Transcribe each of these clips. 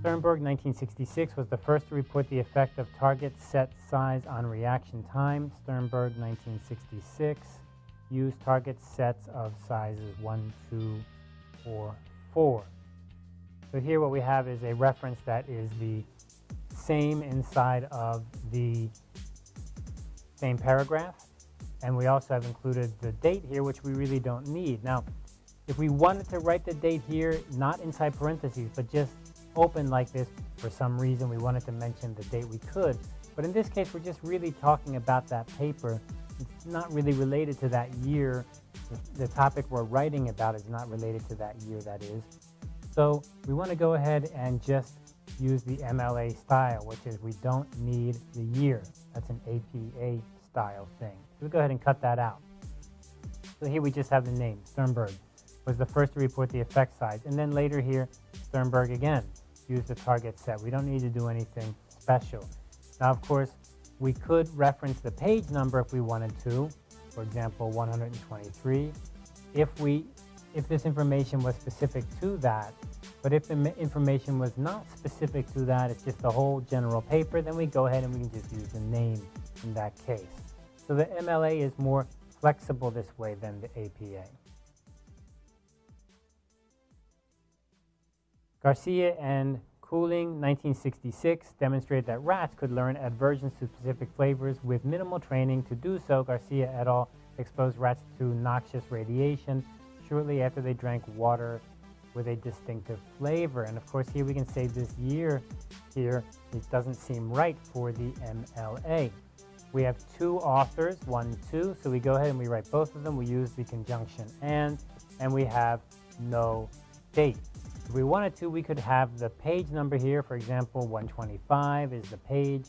Sternberg, 1966, was the first to report the effect of target set size on reaction time. Sternberg, 1966, used target sets of sizes 1, 2, or 4. So here what we have is a reference that is the same inside of the same paragraph. And we also have included the date here, which we really don't need. Now, if we wanted to write the date here, not inside parentheses, but just open like this for some reason we wanted to mention the date we could. But in this case, we're just really talking about that paper. It's not really related to that year. The topic we're writing about is not related to that year, that is. So we want to go ahead and just use the MLA style, which is we don't need the year. That's an APA style thing. So we go ahead and cut that out. So here we just have the name, Sternberg, was the first to report the effect size. And then later here, Sternberg again, use the target set. We don't need to do anything special. Now, of course, we could reference the page number if we wanted to, for example, 123. If, we, if this information was specific to that, but if the information was not specific to that, it's just the whole general paper, then we go ahead and we can just use the name in that case. So the MLA is more flexible this way than the APA. Garcia and Koelling, 1966, demonstrated that rats could learn aversions to specific flavors with minimal training. To do so, Garcia et al. exposed rats to noxious radiation shortly after they drank water with a distinctive flavor. And of course, here we can say this year here, it doesn't seem right for the MLA. We have two authors, one, two, so we go ahead and we write both of them. We use the conjunction and, and we have no date. If we wanted to, we could have the page number here. For example, 125 is the page.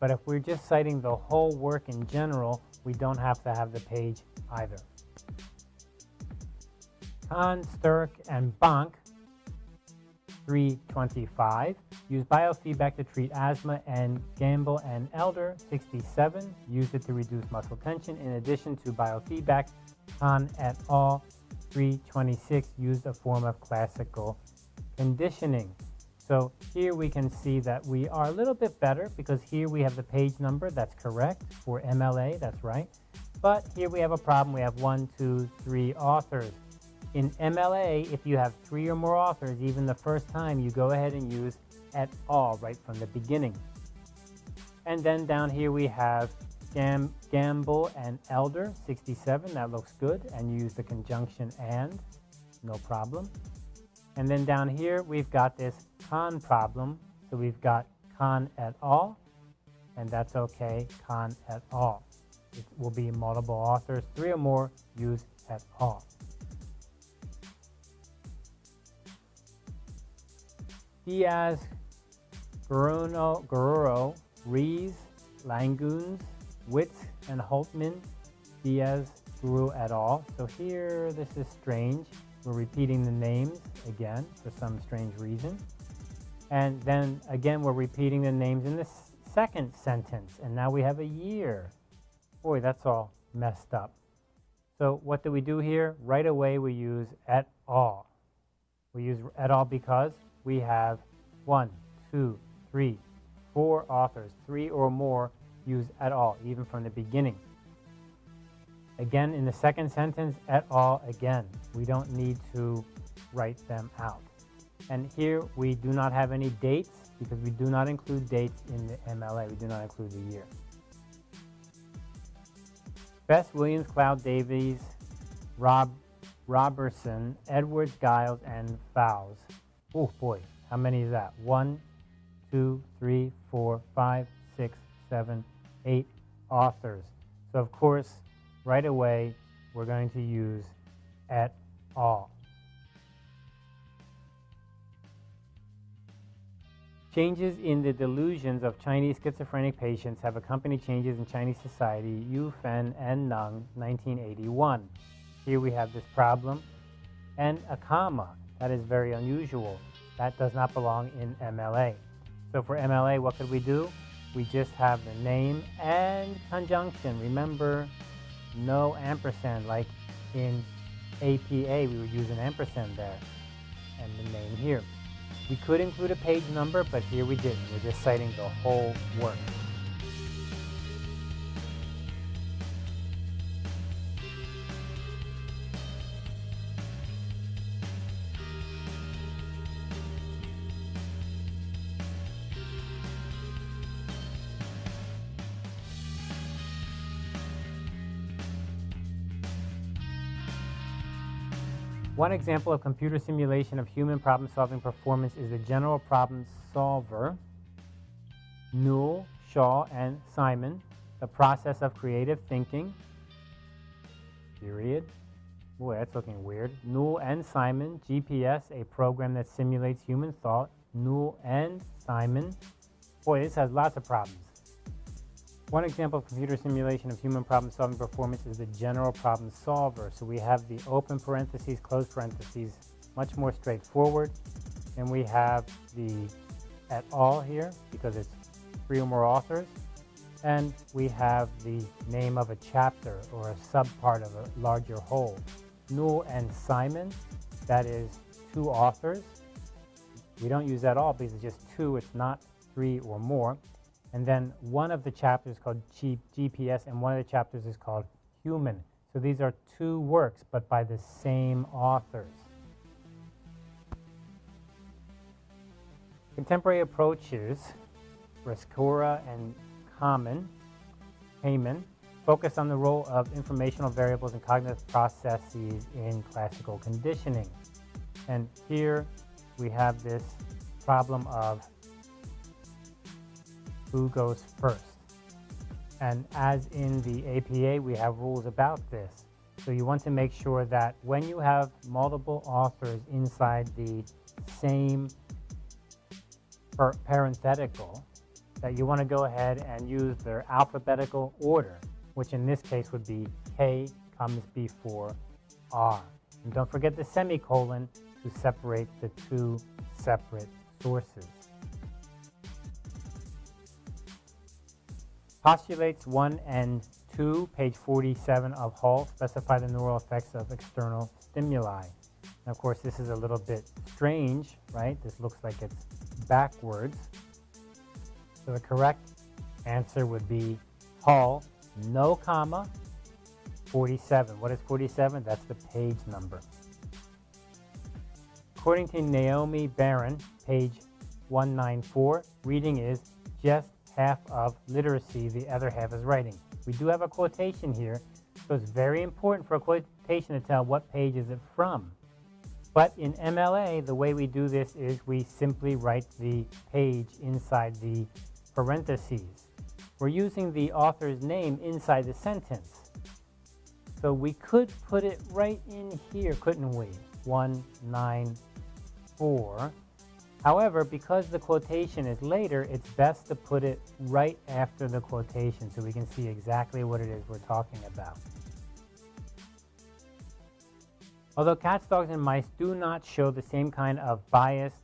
But if we're just citing the whole work in general, we don't have to have the page either. Kahn, Sturck, and Bank, 325, use biofeedback to treat asthma, and Gamble and Elder, 67, Use it to reduce muscle tension. In addition to biofeedback, Kahn et al., 326, used a form of classical conditioning. So here we can see that we are a little bit better because here we have the page number, that's correct, for MLA, that's right. But here we have a problem, we have one, two, three authors. In MLA, if you have three or more authors, even the first time, you go ahead and use at all right from the beginning. And then down here we have Gam Gamble and Elder, 67, that looks good, and you use the conjunction and, no problem. And then down here, we've got this Kahn problem. So we've got Kahn et al., and that's okay, Kahn et al. It will be multiple authors, three or more, use et al. Diaz, Guerrero, Guerrero Rees, Languns, Witt, and Holtman, Diaz, Guru et al. So here, this is strange. We're repeating the names again for some strange reason. And then again, we're repeating the names in the second sentence. And now we have a year. Boy, that's all messed up. So what do we do here? Right away, we use et al. We use et al because we have one, two, three, four authors, three or more use at all, even from the beginning. Again, in the second sentence, at all again. We don't need to write them out. And here we do not have any dates because we do not include dates in the MLA. We do not include the year. Best, Williams, Cloud, Davies, Rob, Robertson, Edwards, Giles, and Fowles. Oh boy, how many is that? One, two, three, four, five, six, seven, eight authors. So of course, right away, we're going to use et al. Changes in the delusions of Chinese schizophrenic patients have accompanied changes in Chinese society, Yu Fen and Nung, 1981. Here we have this problem, and a comma. That is very unusual. That does not belong in MLA. So for MLA, what could we do? We just have the name and conjunction. Remember, no ampersand, like in APA, we would use an ampersand there, and the name here. We could include a page number, but here we didn't. We're just citing the whole work. One example of computer simulation of human problem-solving performance is the General Problem Solver, Newell, Shaw, and Simon, the process of creative thinking, period. Boy, that's looking weird. Newell and Simon, GPS, a program that simulates human thought. Newell and Simon. Boy, this has lots of problems. One example of computer simulation of human problem-solving performance is the general problem solver. So we have the open parentheses, closed parentheses, much more straightforward. And we have the et al. here because it's three or more authors. And we have the name of a chapter or a subpart of a larger whole. Newell and Simon, that is two authors. We don't use that all because it's just two, it's not three or more. And then one of the chapters called G GPS, and one of the chapters is called Human. So these are two works, but by the same authors. Contemporary approaches, Rescorla and Kamin, Heyman, focus on the role of informational variables and cognitive processes in classical conditioning. And here we have this problem of who goes first. And as in the APA, we have rules about this. So you want to make sure that when you have multiple authors inside the same parenthetical, that you want to go ahead and use their alphabetical order, which in this case would be K comes before R. And don't forget the semicolon to separate the two separate sources. Postulates 1 and 2, page 47 of Hull, specify the neural effects of external stimuli. And of course, this is a little bit strange, right? This looks like it's backwards. So the correct answer would be Hull, no comma, 47. What is 47? That's the page number. According to Naomi Baron, page 194, reading is just half of literacy, the other half is writing. We do have a quotation here, so it's very important for a quotation to tell what page is it from. But in MLA, the way we do this is we simply write the page inside the parentheses. We're using the author's name inside the sentence. So we could put it right in here, couldn't we? 194 However, because the quotation is later, it's best to put it right after the quotation so we can see exactly what it is we're talking about. Although cats, dogs, and mice do not show the same kind of biased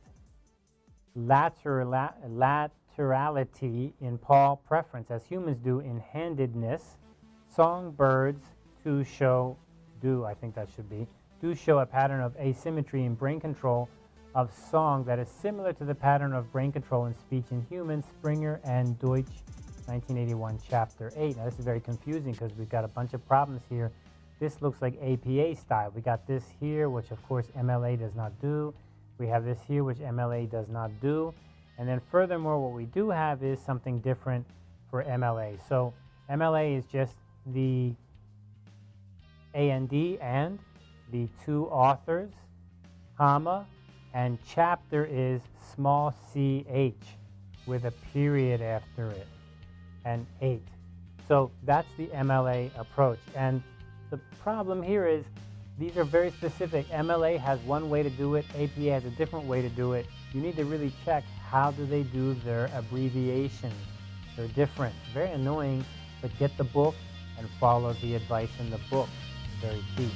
laterality in paw preference as humans do in handedness, songbirds too show, do I think that should be, do show a pattern of asymmetry in brain control of song that is similar to the pattern of brain control in speech in humans, Springer and Deutsch, 1981, Chapter 8. Now, this is very confusing because we've got a bunch of problems here. This looks like APA style. We got this here, which of course MLA does not do. We have this here, which MLA does not do. And then furthermore, what we do have is something different for MLA. So MLA is just the AND and the two authors, comma, and chapter is small ch with a period after it and 8. So that's the MLA approach. And the problem here is these are very specific. MLA has one way to do it. APA has a different way to do it. You need to really check how do they do their abbreviations. They're different. Very annoying, but get the book and follow the advice in the book. Very key.